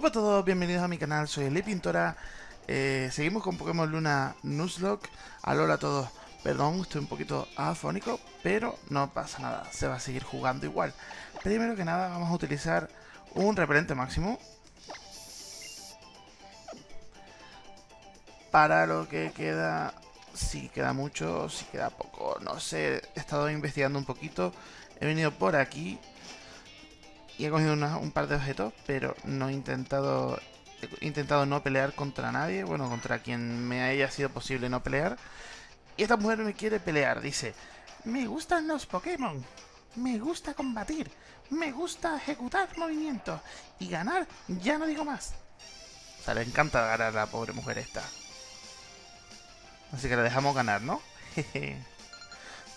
Hola a todos, bienvenidos a mi canal, soy Eli Pintora. Eh, Seguimos con Pokémon Luna Nuzlocke. Alola a todos, perdón, estoy un poquito afónico Pero no pasa nada, se va a seguir jugando igual. Primero que nada vamos a utilizar un repelente máximo Para lo que queda, si queda mucho, si queda poco, no sé He estado investigando un poquito, he venido por aquí y he cogido un par de objetos, pero no he intentado, he intentado no pelear contra nadie, bueno, contra quien me haya sido posible no pelear. Y esta mujer me quiere pelear, dice, me gustan los Pokémon, me gusta combatir, me gusta ejecutar movimientos y ganar, ya no digo más. O sea, le encanta ganar a la pobre mujer esta. Así que la dejamos ganar, ¿no?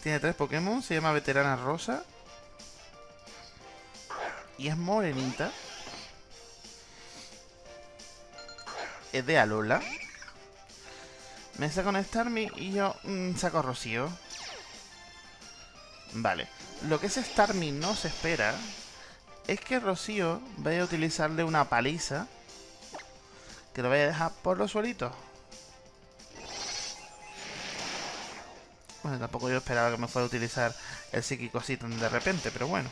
Tiene tres Pokémon, se llama Veterana Rosa, y es morenita. Es de Alola. Me saco un Starmie y yo mm, saco Rocío. Vale. Lo que ese Starmie no se espera es que Rocío vaya a utilizarle una paliza que lo vaya a dejar por los suelitos. Bueno, tampoco yo esperaba que me fuera a utilizar el psíquico así de repente, pero bueno.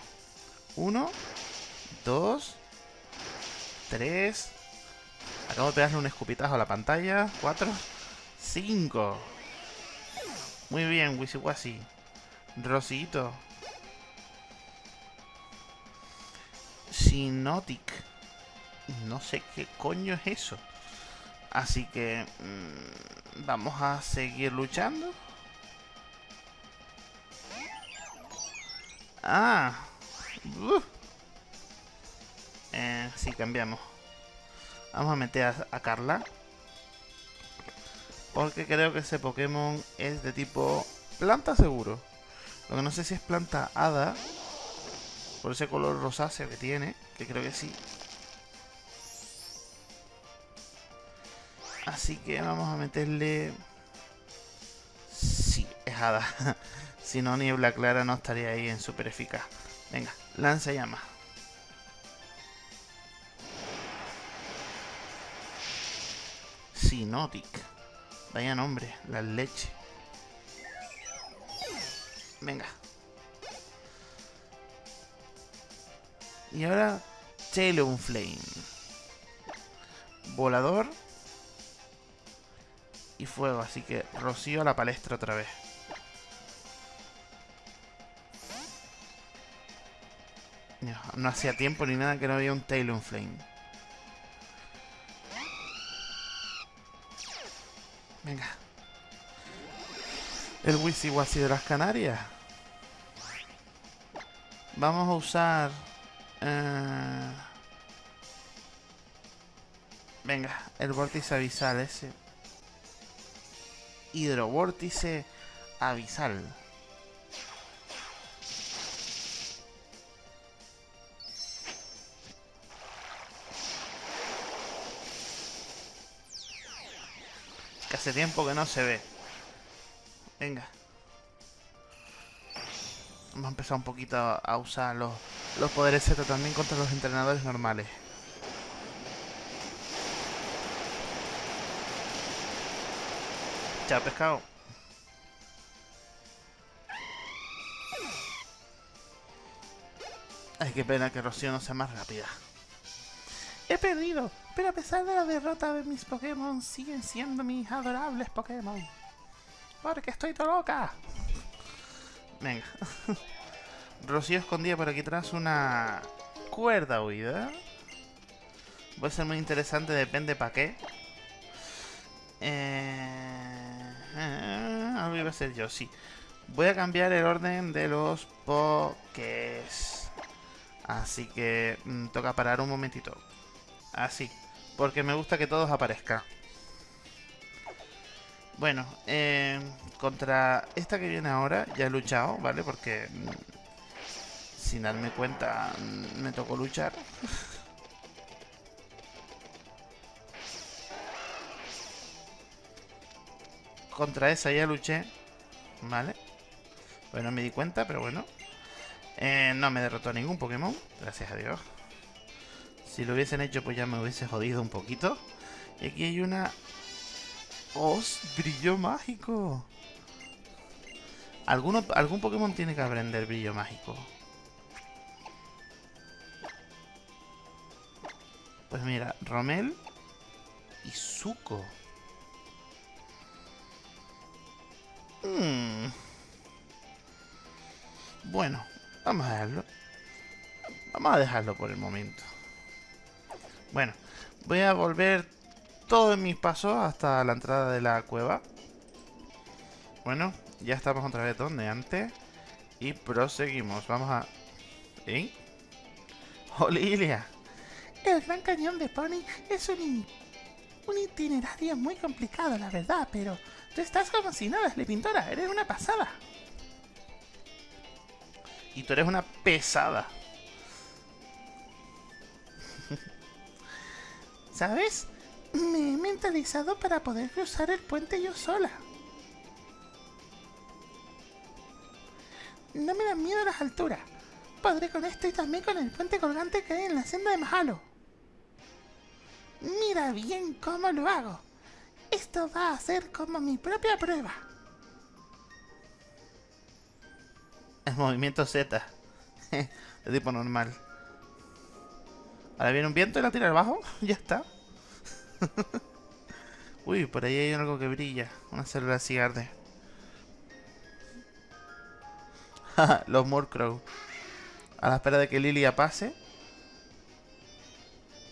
Uno, 2, 3. Acabo de pegarle un escupitajo a la pantalla. 4, 5. Muy bien, Wisiwasi. Rosito. Sinotic. No sé qué coño es eso. Así que... Mmm, vamos a seguir luchando. Ah. Uh. Eh, sí, cambiamos. Vamos a meter a, Carla. Porque creo que ese Pokémon es de tipo planta seguro. Lo que no sé si es planta hada. Por ese color rosáceo que tiene. Que creo que sí. Así que vamos a meterle... Sí, es hada. si no, niebla clara no estaría ahí en super eficaz. Venga, lanza llama. Sinotic. Vaya nombre, la leche. Venga. Y ahora, Flame. Volador. Y fuego, así que rocío a la palestra otra vez. No, hacía tiempo ni nada que no había un Flame. Venga. El Wisiwasi de las Canarias. Vamos a usar... Eh, venga, el vórtice avisal ese. Hidrovórtice avisal. hace tiempo que no se ve. Venga. Vamos a empezar un poquito a usar los, los poderes Z también contra los entrenadores normales. Chao, pescado. Ay, qué pena que Rocío no sea más rápida. He perdido, pero a pesar de la derrota de mis Pokémon, siguen siendo mis adorables Pokémon. Porque estoy todo loca. Venga. Rocío escondía por aquí atrás una cuerda huida. Puede ser muy interesante, depende para qué. Eh, algo iba a ser yo, sí. Voy a cambiar el orden de los Pokés. Así que mm, toca parar un momentito. Así. Porque me gusta que todos aparezcan. Bueno, eh, contra esta que viene ahora ya he luchado, ¿vale? Porque mm, sin darme cuenta mm, me tocó luchar. contra esa ya luché, ¿vale? Bueno, me di cuenta, pero bueno. Eh, no me derrotó ningún Pokémon, gracias a Dios. Si lo hubiesen hecho, pues ya me hubiese jodido un poquito. Y aquí hay una... ¡Os! ¡Brillo mágico! ¿Alguno, algún Pokémon tiene que aprender brillo mágico. Pues mira, Romel y Zuko. Hmm. Bueno, vamos a dejarlo. Vamos a dejarlo por el momento. Bueno, voy a volver todos mis pasos hasta la entrada de la cueva. Bueno, ya estamos otra vez donde antes. Y proseguimos. Vamos a... ¿Eh? ¡Olilia! El Gran Cañón de Pony es un, un itinerario muy complicado, la verdad, pero tú estás como si nada, le pintora, eres una pasada. Y tú eres una pesada. ¿Sabes? Me he mentalizado para poder cruzar el puente yo sola. No me dan miedo las alturas. Podré con esto y también con el puente colgante que hay en la senda de Mahalo. Mira bien cómo lo hago. Esto va a ser como mi propia prueba. El movimiento Z. de tipo normal. Ahora viene un viento y la tira abajo. ya está. Uy, por ahí hay algo que brilla. Una célula cigarde. Los Murkrow. A la espera de que Lilia pase.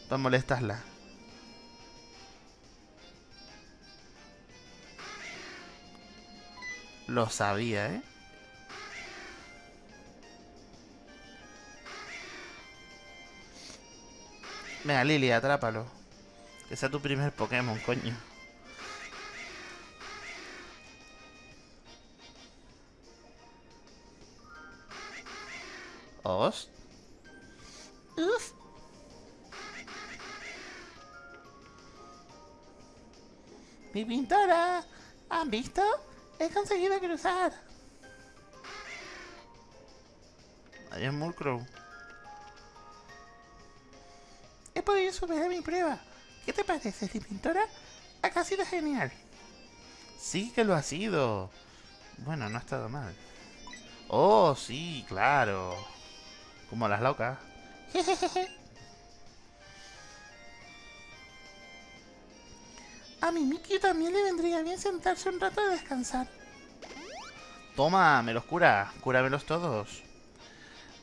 Para molestarla. Lo sabía, ¿eh? Venga, Lily, atrápalo. Que sea tu primer Pokémon, coño. Os. Uf. Mi pintora. ¿Han visto? He conseguido cruzar. Ahí es Murkrow. Podido superar mi prueba. ¿Qué te parece, mi pintora? Ha sido genial. Sí que lo ha sido. Bueno, no ha estado mal. Oh, sí, claro. Como las locas. A mi Mickey también le vendría bien sentarse un rato a descansar. Toma, me los cura. Cúramelos todos.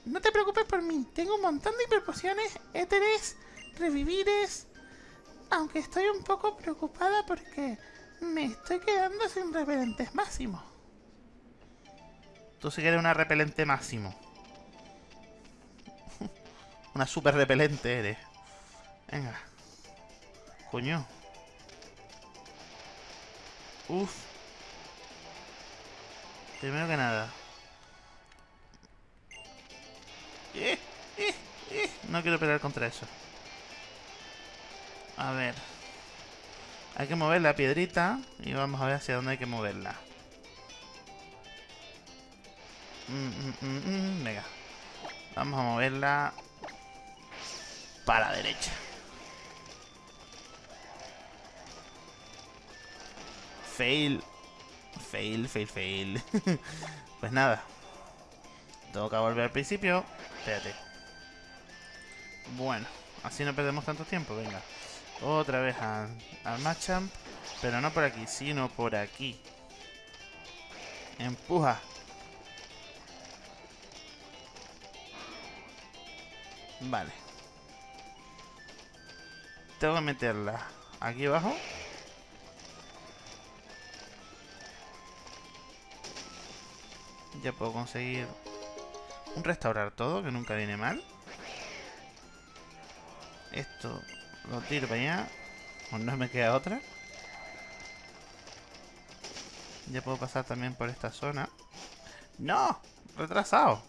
No te preocupes por mí. Tengo un montón de hiperpociones, éteres, revivires. Aunque estoy un poco preocupada porque me estoy quedando sin repelentes máximos. Tú sí que eres una repelente máximo. una super repelente eres. Venga. Coño. Uf. Primero que nada. Eh, eh, eh. No quiero pelear contra eso. A ver. Hay que mover la piedrita y vamos a ver hacia dónde hay que moverla. Mm, mm, mm, venga. Vamos a moverla para la derecha. Fail. Fail, fail, fail. pues nada. Tengo que volver al principio. Espérate. Bueno, así no perdemos tanto tiempo, venga. Otra vez al, al Machamp. Pero no por aquí, sino por aquí. Empuja. Vale. Tengo que meterla aquí abajo. Ya puedo conseguir un restaurar todo, que nunca viene mal. Esto lo tiro para allá. O no me queda otra. Ya puedo pasar también por esta zona. ¡No! Retrasado.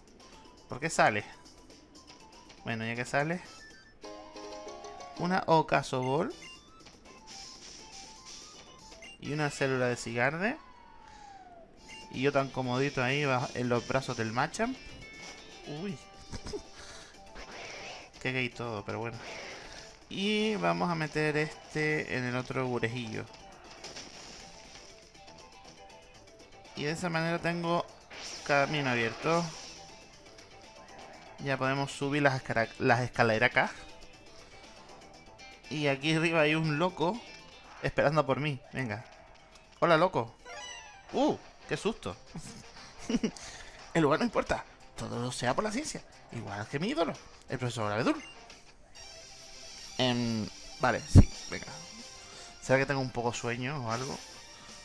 ¿Por qué sale? Bueno, ya que sale. Una Ocaso Ball. Y una célula de cigarde. Y yo tan comodito ahí en los brazos del Machamp. Uy. Qué gay todo, pero bueno. Y vamos a meter este en el otro gurejillo. Y de esa manera tengo camino abierto. Ya podemos subir las, escaleras acá. Y aquí arriba hay un loco esperando por mí. Venga. Hola, loco. ¡Uh! ¡Qué susto! el lugar no importa. Todo sea por la ciencia. Igual que mi ídolo, el profesor Abedul. Em, vale, sí, venga. ¿Será que tengo un poco sueño o algo?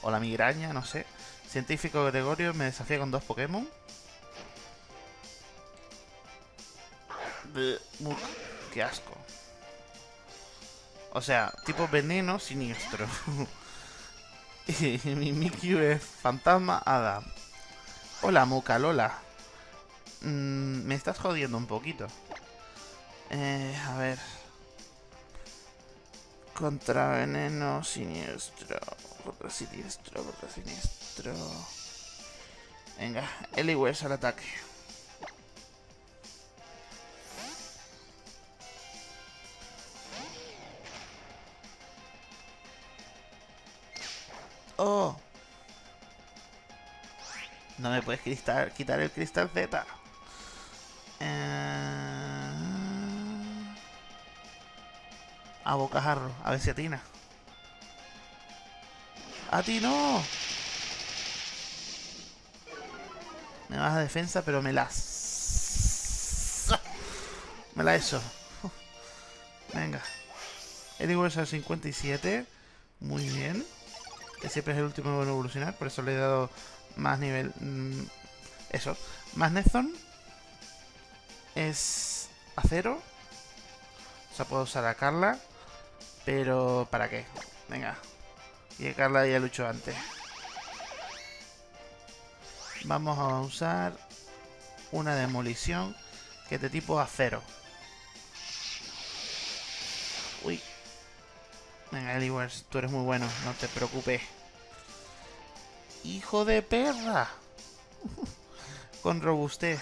O la migraña, no sé. Científico Gregorio me desafía con dos Pokémon. qué asco. O sea, tipo veneno siniestro. y mi Mikyu es fantasma Ada. Hola, Muka, Lola. Mm, me estás jodiendo un poquito. Eh, a ver. Contra veneno siniestro. Contra siniestro, contra siniestro. Venga, Eliwes al ataque. ¡Oh! No me puedes quitar el cristal Z. Eh... A bocajarro, a ver si atina. ¡A ti no! Me baja defensa, pero me las... Me la eso. Venga. El al 57. Muy bien que siempre es el último en evolucionar, por eso le he dado más nivel... Mm, eso, más Nezon es acero. O sea, puedo usar a Carla, pero ¿para qué? Venga, y Carla ya luchó antes. Vamos a usar una demolición que es de tipo acero. Uy, Venga, Eliwers, tú eres muy bueno, no te preocupes. ¡Hijo de perra! Con robustez.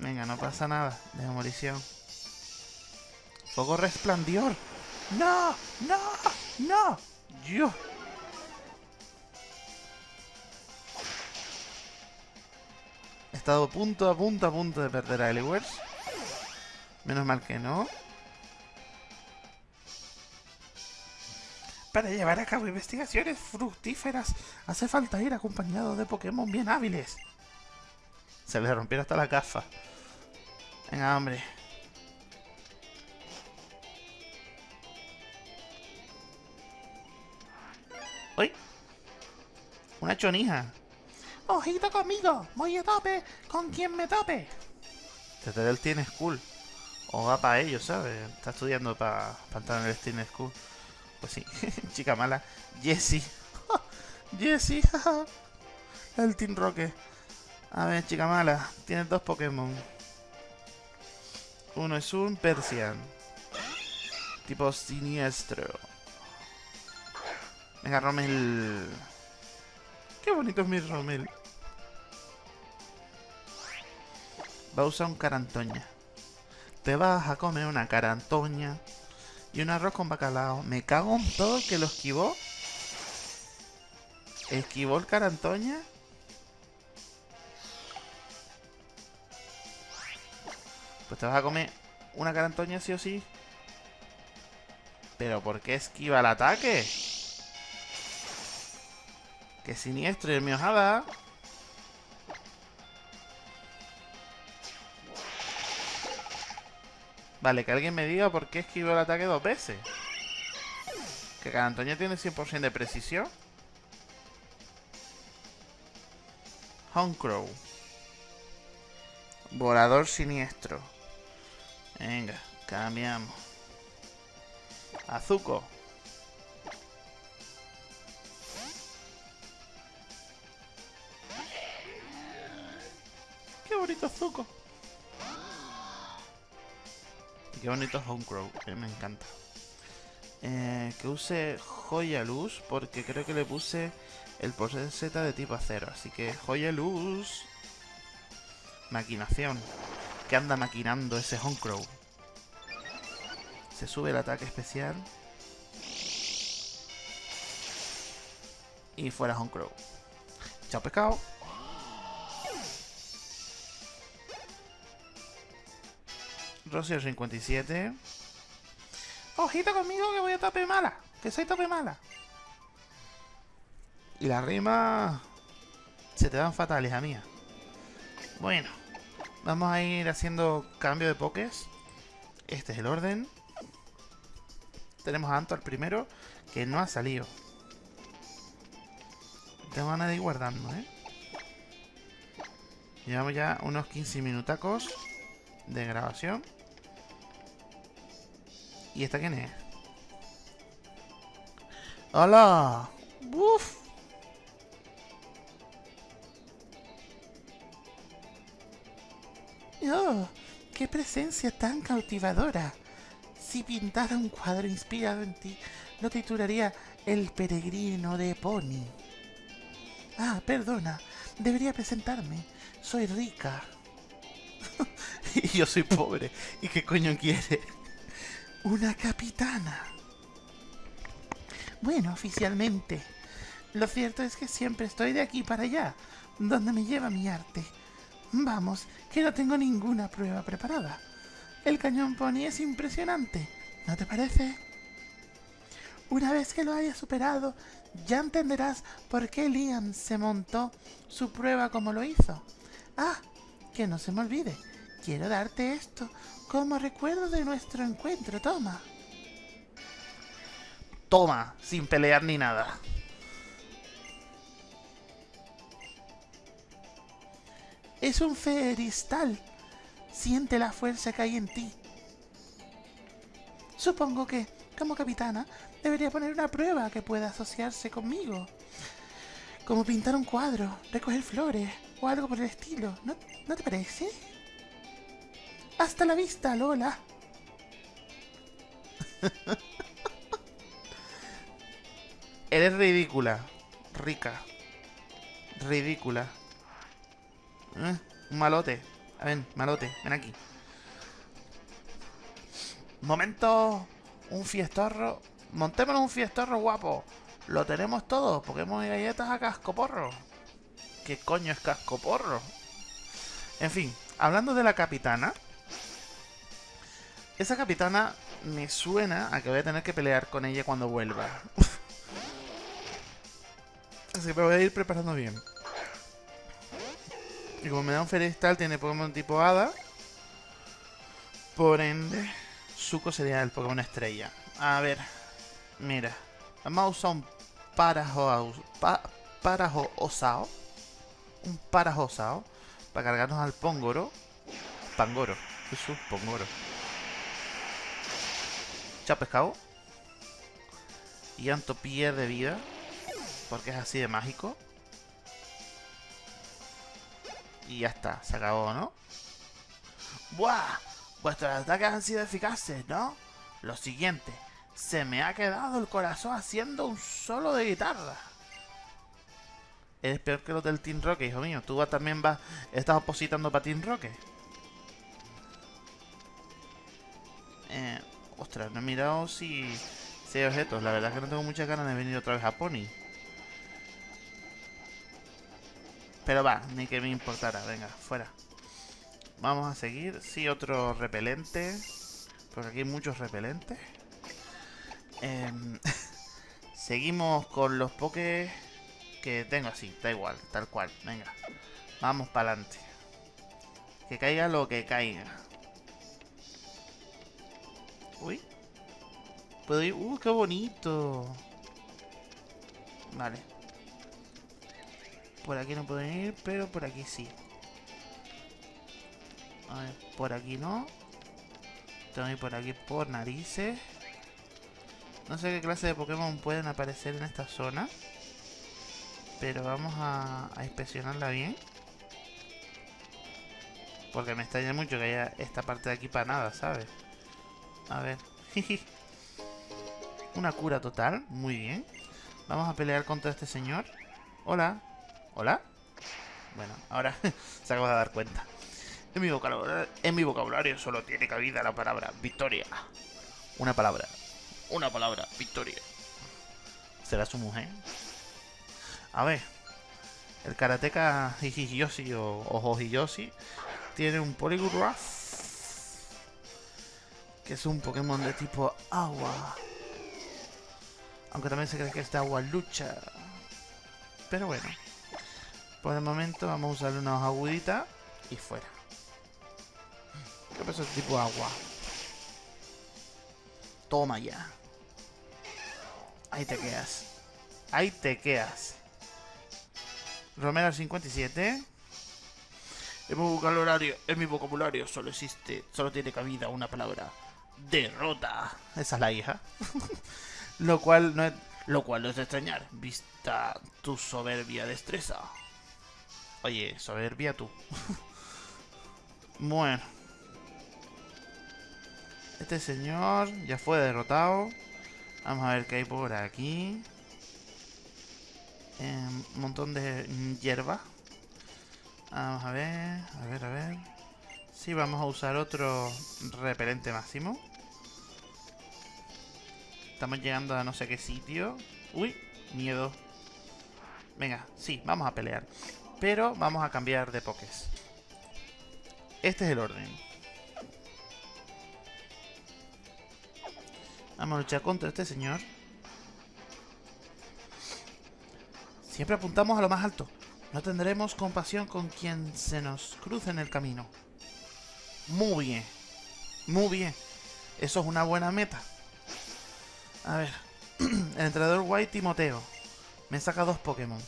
Venga, no pasa nada. De demolición. Fuego resplandior. ¡No! ¡No! ¡No! ¡Yo! He estado punto a punto a punto de perder a Eliwers. Menos mal que no. Para llevar a cabo investigaciones fructíferas hace falta ir acompañado de Pokémon bien hábiles. Se le rompieron hasta la gafa. Venga, hombre. ¡Uy! Una chonija. Ojito conmigo, voy a tope con quien me tope. Teterel tiene school. O va para ello, ¿sabes? Está estudiando para entrar en el Steam School. Pues sí, chica mala. Jessie. Jessie, El Team Rocket. A ver, chica mala. Tienes dos Pokémon. Uno es un Persian. Tipo siniestro. Venga, Romel. Qué bonito es mi Romel. Va a usar un carantoña. Te vas a comer una carantoña. Y un arroz con bacalao. Me cago en todo el que lo esquivó. ¿Esquivó el carantoña? Pues te vas a comer una carantoña sí o sí. ¿Pero por qué esquiva el ataque? ¡Qué siniestro! El miojada. Vale, que alguien me diga por qué esquivó el ataque dos veces. Que cada Antonia tiene 100% de precisión. Honecrow. Volador siniestro. Venga, cambiamos. Azuko. Qué bonito Homecrow, que me encanta. Eh, que use Joya Luz, porque creo que le puse el pose Z de tipo acero. Así que Joya Luz. Maquinación. ¿Qué anda maquinando ese Homecrow? Se sube el ataque especial. Y fuera Crow. Chao pescado. Rosy 57. Ojito conmigo que voy a tope mala. Que soy tope mala. Y la rima se te dan fatales, a mía. Bueno, vamos a ir haciendo cambio de pokés. Este es el orden. Tenemos a Anto al primero, que no ha salido. Tengo ganas de ir guardando, ¿eh? Llevamos ya unos 15 minutacos de grabación. ¿Y esta quién es? ¡Hola! ¡Uf! ¡Oh! ¡Qué presencia tan cautivadora! Si pintara un cuadro inspirado en ti, lo titularía El peregrino de Pony. Ah, perdona, debería presentarme. Soy rica. y yo soy pobre. ¿Y qué coño quiere? Una capitana. Bueno, oficialmente. Lo cierto es que siempre estoy de aquí para allá, donde me lleva mi arte. Vamos, que no tengo ninguna prueba preparada. El cañón pony es impresionante, ¿no te parece? Una vez que lo haya superado, ya entenderás por qué Liam se montó su prueba como lo hizo. Ah, que no se me olvide, quiero darte esto como recuerdo de nuestro encuentro, toma. Toma, sin pelear ni nada. Es un feristal. Siente la fuerza que hay en ti. Supongo que, como capitana, debería poner una prueba que pueda asociarse conmigo. Como pintar un cuadro, recoger flores o algo por el estilo. ¿No, ¿no te parece? Hasta la vista, Lola. Eres ridícula. Rica. Ridícula. ¿Eh? Un malote. A ver, malote, ven aquí. Momento. Un fiestorro. Montémonos un fiestorro guapo. Lo tenemos todo. Pokémon y galletas a cascoporro. ¿Qué coño es cascoporro? En fin, hablando de la capitana. Esa capitana me suena a que voy a tener que pelear con ella cuando vuelva. Así que me voy a ir preparando bien. Y como me da un Feristal, tiene Pokémon tipo Hada. Por ende, Zuko sería el Pokémon estrella. A ver, mira. Vamos a usar un Parajo, pa, parajo Osao. Un Parajo Osao. Para cargarnos al Pongoro. Pangoro. Eso, Pongoro. Pescado. Y Anto pierde vida. Porque es así de mágico. Y ya está, se acabó, ¿no? ¡Buah! Vuestros ataques han sido eficaces, ¿no? Lo siguiente, se me ha quedado el corazón haciendo un solo de guitarra. Eres peor que los del Team Rocket, hijo mío. Tú también vas, estás opositando para Team Rocket. Eh, ostras, no he mirado si, si hay objetos. La verdad es que no tengo muchas ganas de venir otra vez a Pony. Pero va, ni que me importara. Venga, fuera. Vamos a seguir. Sí, otro repelente. Porque aquí hay muchos repelentes. Em, seguimos con los pokés que tengo así. Da igual, tal cual. Venga. Vamos para adelante. Que caiga lo que caiga. Uy. Puedo ir... ¡Uh, qué bonito! Vale. Por aquí no pueden ir, pero por aquí sí. A ver, por aquí no. Tengo que ir por aquí por narices. No sé qué clase de Pokémon pueden aparecer en esta zona. Pero vamos a, a inspeccionarla bien. Porque me extraña mucho que haya esta parte de aquí para nada, ¿sabes? A ver. Una cura total. Muy bien. Vamos a pelear contra este señor. Hola. ¿Hola? Bueno, ahora se acaba de dar cuenta. En mi, vocabulario, solo tiene cabida la palabra victoria. Una palabra. Una palabra. Victoria. ¿Será su mujer? A ver. El karateka Hijiyoshi o, o Hojiyoshi tiene un Polygraph. Que es un Pokémon de tipo agua. Aunque también se cree que es de agua lucha. Pero bueno. Por el momento vamos a usarle una hoja agudita y fuera. ¿Qué pasa? Tipo agua. Toma ya. Ahí te quedas. Ahí te quedas. Romero 57. En mi vocabulario, en mi vocabulario solo existe, solo tiene cabida una palabra. Derrota. Esa es la hija. lo cual no es, lo cual no es de extrañar, vista tu soberbia destreza. Oye, soberbia tú. bueno. Este señor ya fue derrotado. Vamos a ver qué hay por aquí. un montón de hierba. Vamos a ver, a ver, a ver. Sí, vamos a usar otro repelente máximo. Estamos llegando a no sé qué sitio. Uy, miedo. Venga, sí, vamos a pelear. Pero vamos a cambiar de pokés. Este es el orden. Vamos a luchar contra este señor. Siempre apuntamos a lo más alto. No tendremos compasión con quien se nos cruce en el camino. Muy bien. Muy bien. Eso es una buena meta. A ver. el entrenador White Timoteo. Me saca dos Pokémon.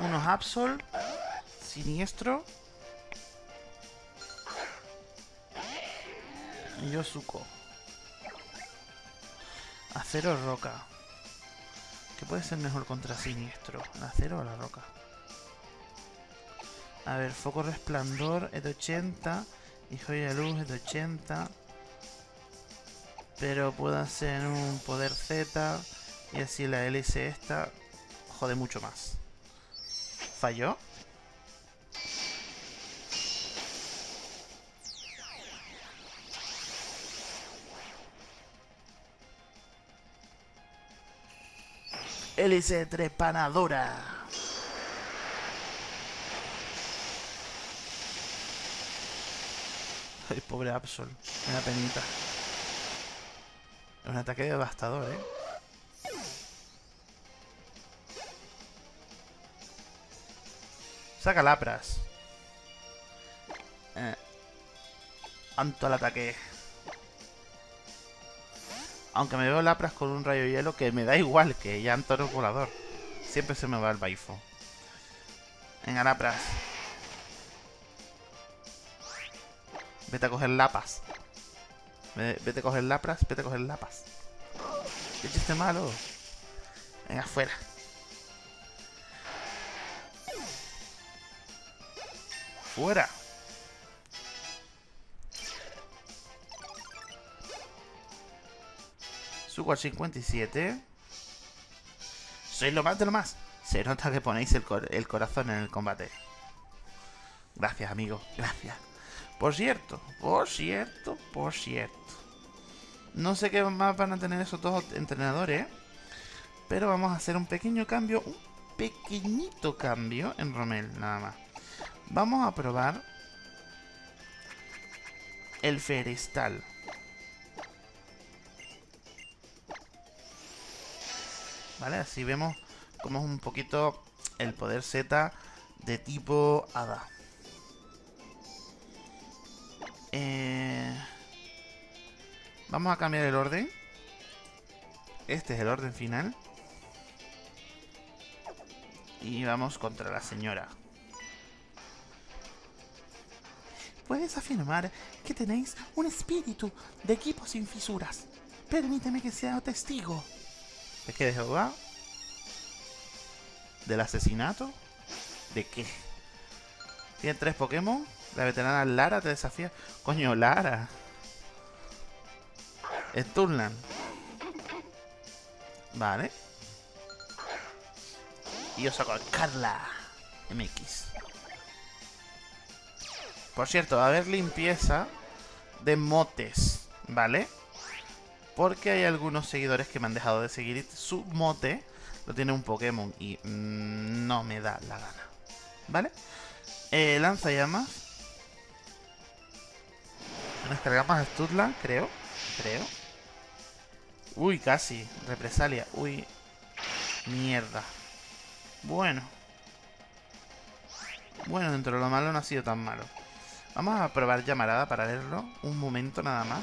Unos Absol. Siniestro. Y Yosuko. Acero roca. ¿Qué puede ser mejor contra siniestro? ¿El acero o la roca? A ver, foco resplandor es de 80. Y joya de luz es de 80. Pero puedo hacer un poder Z. Y así la hélice esta jode mucho más. ¿Falló? hélice trepanadora. Ay, pobre Absol. Una penita. Es un ataque devastador, ¿eh? Saca lapras. Eh. Anto al ataque. Aunque me veo Lapras con un rayo hielo que me da igual que ya Antoro volador. Siempre se me va el baifo. Venga, Lapras. Vete a coger lapas. Vete a coger lapras, vete a coger lapas. Qué chiste malo. Venga, fuera. Fuera. Suco 57. Sois lo más de lo más. Se nota que ponéis el corazón en el combate. Gracias, amigo. Gracias. Por cierto, por cierto, por cierto. No sé qué más van a tener esos dos entrenadores. Pero vamos a hacer un pequeño cambio. Un pequeñito cambio en Romel, nada más. Vamos a probar el Ferestal. ¿vale? Así vemos como es un poquito el poder Z de tipo Hada. Eh, vamos a cambiar el orden. Este es el orden final. Y vamos contra la señora. Puedes afirmar que tenéis un espíritu de equipo sin fisuras. Permíteme que sea testigo. ¿Es que de Jehová? ¿Del asesinato? ¿De qué? Tiene tres Pokémon. La veterana Lara te desafía. Coño, Lara. Sturland. Vale. Y yo saco Carla. MX. Por cierto, va a haber limpieza de motes. ¿vale? Porque hay algunos seguidores que me han dejado de seguir su mote lo tiene un Pokémon y mm, no me da la gana, ¿vale? Eh, llamas. Nos cargamos a Studland, creo. Creo. Uy, casi. Represalia. Uy. Mierda. Bueno. Bueno, dentro de lo malo no ha sido tan malo. Vamos a probar llamarada para verlo. Un momento nada más.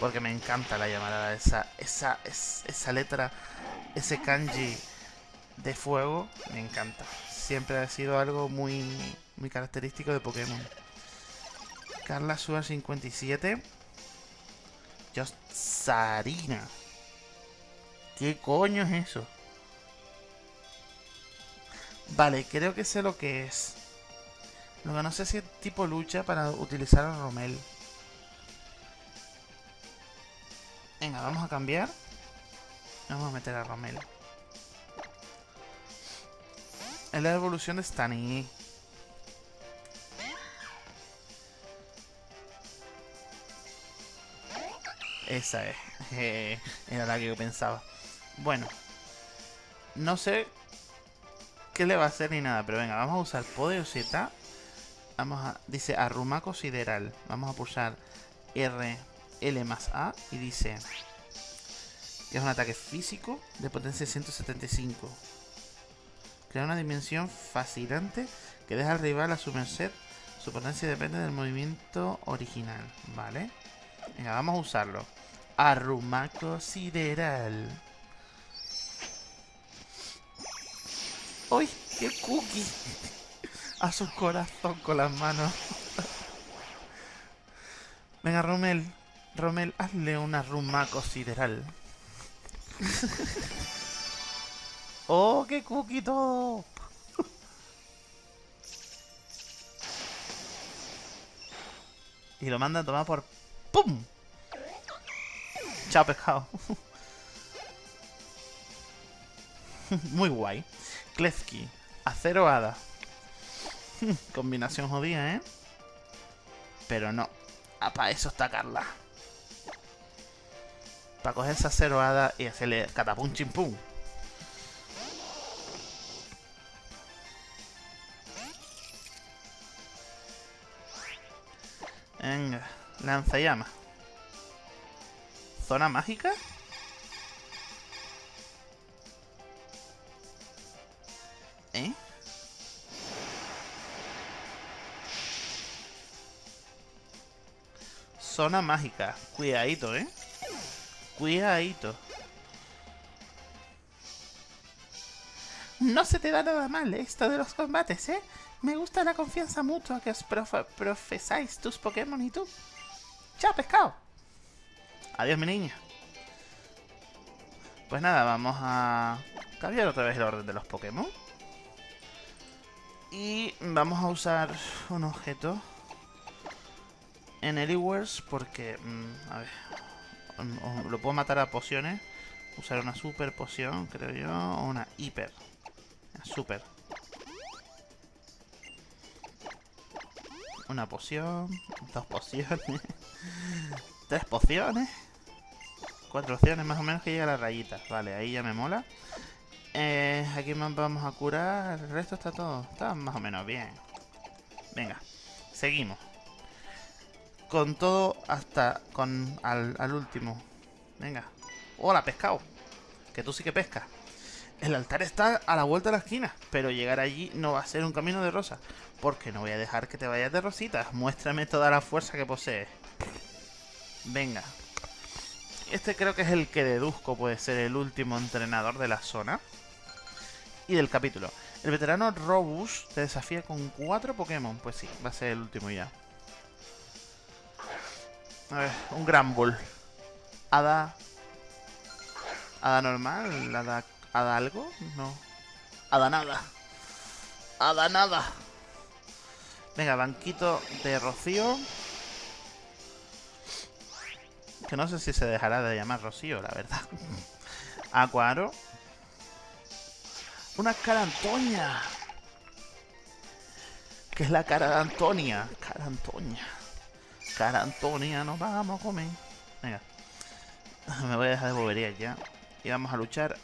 Porque me encanta la llamarada. Esa, esa, esa letra, ese kanji de fuego, me encanta. Siempre ha sido algo muy, muy característico de Pokémon. Carla Suar 57. Just Sarina. ¿Qué coño es eso? Vale, creo que sé lo que es. Lo que no sé si es tipo lucha para utilizar a Romel. Venga, vamos a cambiar. Vamos a meter a Romel. Es la evolución de Stani. Esa es. era la que yo pensaba. Bueno. No sé qué le va a hacer ni nada, pero venga, vamos a usar Poder Z. Vamos a... Dice Arrumaco Sideral. Vamos a pulsar R, L más A y dice... Que es un ataque físico de potencia 175. Crea una dimensión fascinante que deja al rival a su merced. Su potencia depende del movimiento original, ¿vale? Venga, vamos a usarlo. Arrumaco Sideral. ¡Uy! ¡Qué cookie! A su corazón con las manos. Venga, Romel. Romel, hazle una arrumaco sideral. ¡Oh, qué cookie todo! y lo mandan a tomar por... ¡Pum! Chao, pescado. Muy guay. Klefki. Acero hada. Combinación jodida, ¿eh? Pero no. Ah, para eso está Carla. Para coger esa acero hada y hacerle catapum chimpum. Venga, lanza llama. ¿Zona mágica? ¿Eh? Zona mágica. Cuidadito, ¿eh? Cuidadito. No se te da nada mal esto de los combates, ¿eh? Me gusta la confianza mutua que os profesáis tus Pokémon y tú. ¡Chao, pescado! Adiós, mi niña. Pues nada, vamos a cambiar otra vez el orden de los Pokémon. Y vamos a usar un objeto en Anywheres porque, mm, a ver, mm, lo puedo matar a pociones. Usar una super poción, creo yo, o una hiper. Super. Una poción, dos pociones, tres pociones, cuatro opciones más o menos que llega a la rayita. Vale, ahí ya me mola. Eh, aquí vamos a curar. El resto está todo. Está más o menos bien. Venga, seguimos. Con todo hasta con al, último. Venga. Hola, pescado. Que tú sí que pescas. El altar está a la vuelta de la esquina, pero llegar allí no va a ser un camino de rosa, porque no voy a dejar que te vayas de rositas. Muéstrame toda la fuerza que posees. Venga. Este creo que es el que deduzco puede ser el último entrenador de la zona y del capítulo. El veterano Robus te desafía con cuatro Pokémon. Pues sí, va a ser el último ya. A ver, un Gran Bull. Hada... Hada normal, hada, hada algo, no. Hada nada. Hada nada. Venga, banquito de Rocío. Que no sé si se dejará de llamar Rocío, la verdad. Acuaro. Una cara Antonia. ¿Qué es la cara de Antonia? Cara Antonia. Cara Antonia, nos vamos a comer. Venga. Me voy a dejar de boberías ya. Y vamos a luchar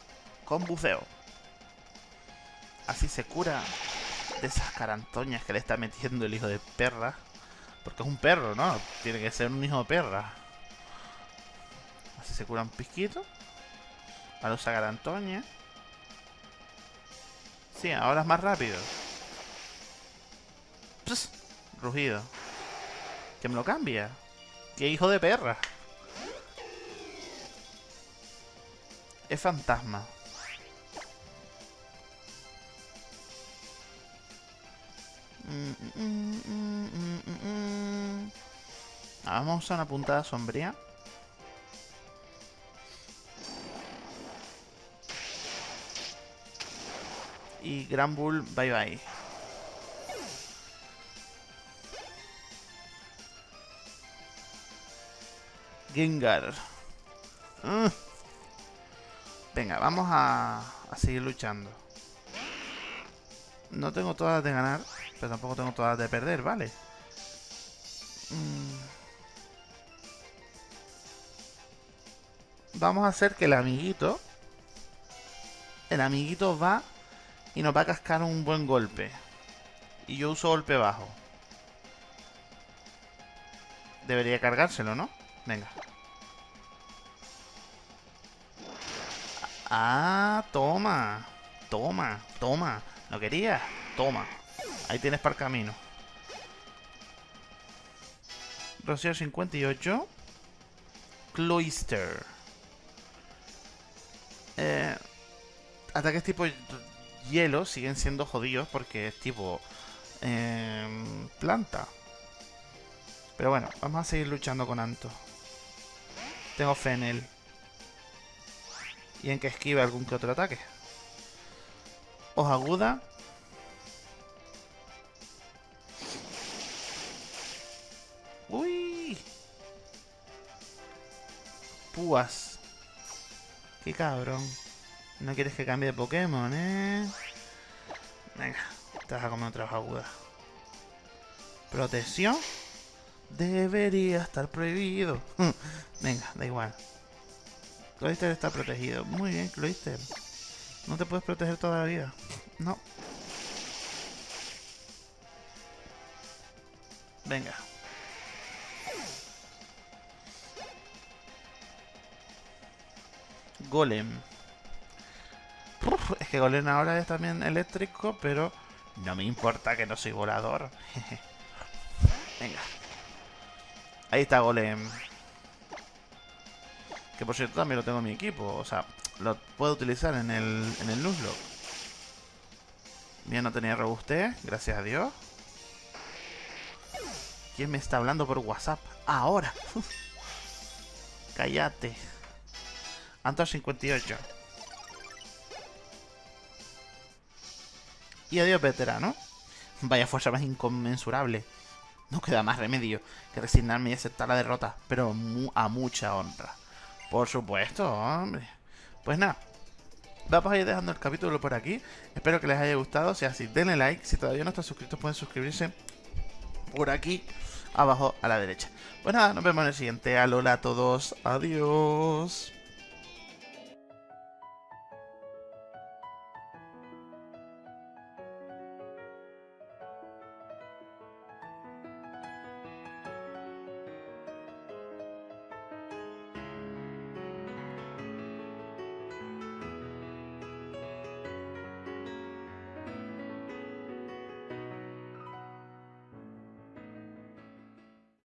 con buceo. Así se cura de esas carantoñas que le está metiendo el hijo de perra. Porque es un perro, ¿no? Tiene que ser un hijo de perra. Se cura un pisquito. Ahora usa carantoña. Sí, ahora es más rápido. Pss, rugido. Que me lo cambia. ¡Qué hijo de perra! Es fantasma. Ah, vamos a usar una puntada sombría. Y Gran Bull, bye bye. Gengar. Mm. Venga, vamos a, a seguir luchando. No tengo todas de ganar, pero tampoco tengo todas de perder, ¿vale? Mm. Vamos a hacer que el amiguito... El amiguito va y nos va a cascar un buen golpe. Y yo uso golpe bajo. Debería cargárselo, ¿no? Venga. Ah, toma. Toma, toma. ¿No querías? Toma. Ahí tienes para el camino. Rocío 58. Cloister. Eh, ataques tipo hielo siguen siendo jodidos porque es tipo eh, planta. Pero bueno, vamos a seguir luchando con Anto. Tengo fe en él. Y en que esquive algún que otro ataque. Hoja aguda. Uy. Púas. Qué cabrón. No quieres que cambie de Pokémon, ¿eh? Venga, te vas a comer otra hoja aguda. Protección. Debería estar prohibido. Venga, da igual. Cloyster está protegido. Muy bien, Cloyster. No te puedes proteger toda la vida. No. Venga. Golem. Que Golem ahora es también eléctrico, pero no me importa que no soy volador. Venga. Ahí está Golem. Que por cierto también lo tengo en mi equipo. O sea, lo puedo utilizar en el, en el Nuzlocke. Bien, no tenía robustez, gracias a Dios. ¿Quién me está hablando por WhatsApp? Ahora. Cállate. Antor 58. Y adiós, veterano. Vaya fuerza más inconmensurable. No queda más remedio que resignarme y aceptar la derrota, pero a mucha honra. Por supuesto, hombre. Pues nada, vamos a ir dejando el capítulo por aquí. Espero que les haya gustado. Si así, denle like. Si todavía no están suscritos, pueden suscribirse por aquí abajo a la derecha. Pues nada, nos vemos en el siguiente. Alola a todos. Adiós.